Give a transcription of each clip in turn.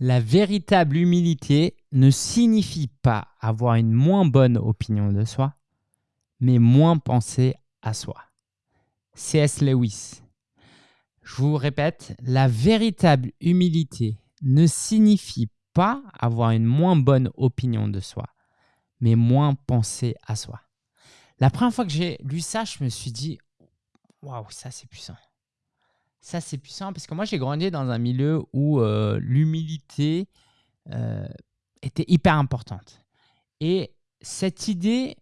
La véritable humilité ne signifie pas avoir une moins bonne opinion de soi, mais moins penser à soi. C.S. Lewis. Je vous répète, la véritable humilité ne signifie pas avoir une moins bonne opinion de soi, mais moins penser à soi. La première fois que j'ai lu ça, je me suis dit, waouh, ça c'est puissant. Ça, c'est puissant parce que moi, j'ai grandi dans un milieu où euh, l'humilité euh, était hyper importante. Et cette idée,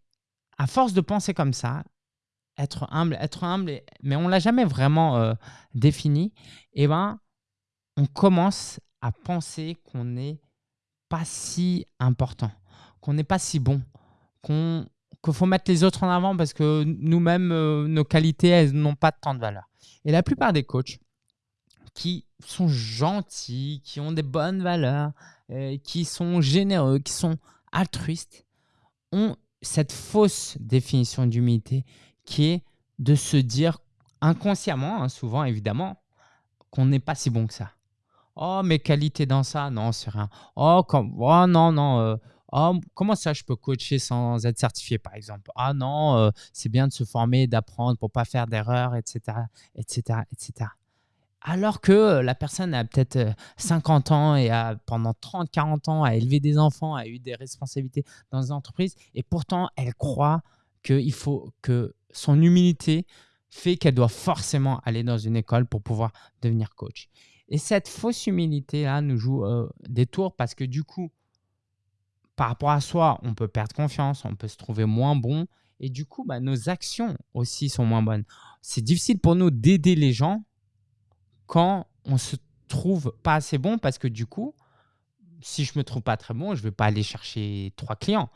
à force de penser comme ça, être humble, être humble, mais on ne l'a jamais vraiment euh, défini, eh ben, on commence à penser qu'on n'est pas si important, qu'on n'est pas si bon, qu'on qu'il faut mettre les autres en avant parce que nous-mêmes, nos qualités, elles n'ont pas tant de valeur. Et la plupart des coachs qui sont gentils, qui ont des bonnes valeurs, euh, qui sont généreux, qui sont altruistes, ont cette fausse définition d'humilité qui est de se dire inconsciemment, hein, souvent évidemment, qu'on n'est pas si bon que ça. Oh, mes qualités dans ça, non, c'est rien. Oh, comme, oh non, non. Euh, oh, comment ça, je peux coacher sans être certifié, par exemple? Ah non, euh, c'est bien de se former, d'apprendre pour pas faire d'erreurs, etc., etc., etc. Alors que euh, la personne a peut-être 50 euh, ans et a pendant 30, 40 ans a élevé des enfants, a eu des responsabilités dans une entreprise et pourtant elle croit qu'il faut que son humilité fait qu'elle doit forcément aller dans une école pour pouvoir devenir coach. Et cette fausse humilité-là nous joue des tours parce que du coup, par rapport à soi, on peut perdre confiance, on peut se trouver moins bon et du coup, bah, nos actions aussi sont moins bonnes. C'est difficile pour nous d'aider les gens quand on se trouve pas assez bon parce que du coup, si je me trouve pas très bon, je vais pas aller chercher trois clients.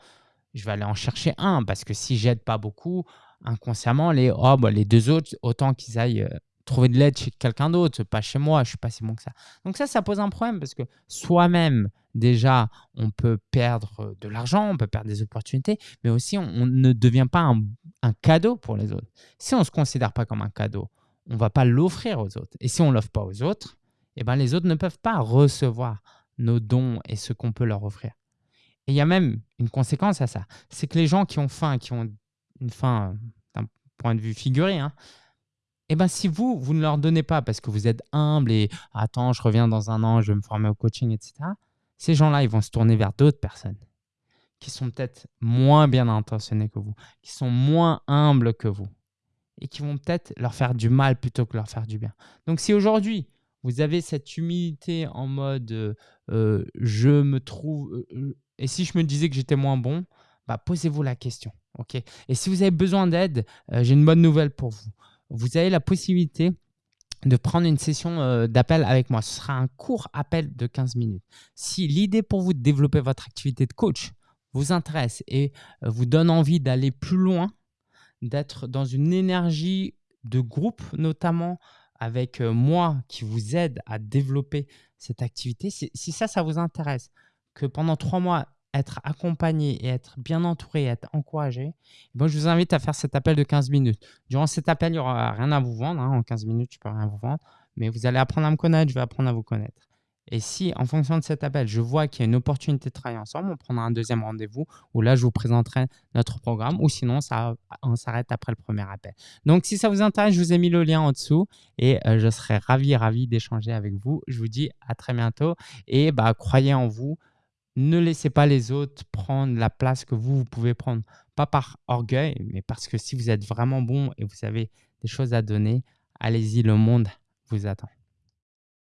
Je vais aller en chercher un parce que si j'aide pas beaucoup, inconsciemment, les, oh, bah, les deux autres, autant qu'ils aillent euh, trouver de l'aide chez quelqu'un d'autre, pas chez moi, je suis pas si bon que ça. Donc ça, ça pose un problème parce que soi-même, déjà, on peut perdre de l'argent, on peut perdre des opportunités, mais aussi on, ne devient pas un, cadeau pour les autres. Si on ne se considère pas comme un cadeau, on va pas l'offrir aux autres. Et si on l'offre pas aux autres, eh ben, les autres ne peuvent pas recevoir nos dons et ce qu'on peut leur offrir. Et il y a même une conséquence à ça. C'est que les gens qui ont faim, qui ont une faim d'un point de vue figuré, hein, eh ben, si vous, vous ne leur donnez pas parce que vous êtes humble et « attends, je reviens dans un an, je vais me former au coaching, etc. », ces gens-là, ils vont se tourner vers d'autres personnes qui sont peut-être moins bien intentionnées que vous, qui sont moins humbles que vous et qui vont peut-être leur faire du mal plutôt que leur faire du bien. Donc si aujourd'hui, vous avez cette humilité en mode euh, euh, je me trouve euh, et si je me disais que j'étais moins bon, bah, posez-vous la question. ok? Et si vous avez besoin d'aide, j'ai une bonne nouvelle pour vous. Vous avez la possibilité de prendre une session d'appel avec moi. Ce sera un court appel de 15 minutes. Si l'idée pour vous de développer votre activité de coach vous intéresse et vous donne envie d'aller plus loin d'être dans une énergie de groupe, notamment avec euh, moi qui vous aide à développer cette activité. Si ça, ça vous intéresse, que pendant trois mois, être accompagné et être bien entouré, être encouragé, eh je vous invite à faire cet appel de 15 minutes. Durant cet appel, il n'y aura rien à vous vendre. Hein. En 15 minutes, je ne peux rien vous vendre. Mais vous allez apprendre à me connaître, je vais apprendre à vous connaître. Et si, en fonction de cet appel, je vois qu'il y a une opportunité de travailler ensemble, on prendra un deuxième rendez-vous où là, je vous présenterai notre programme ou sinon, ça, on s'arrête après le premier appel. Donc, si ça vous intéresse, je vous ai mis le lien en dessous et euh, je serai ravi, ravi d'échanger avec vous. Je vous dis à très bientôt et bah, croyez en vous. Ne laissez pas les autres prendre la place que vous, vous pouvez prendre. Pas par orgueil, mais parce que si vous êtes vraiment bon et vous avez des choses à donner, allez-y, le monde vous attend.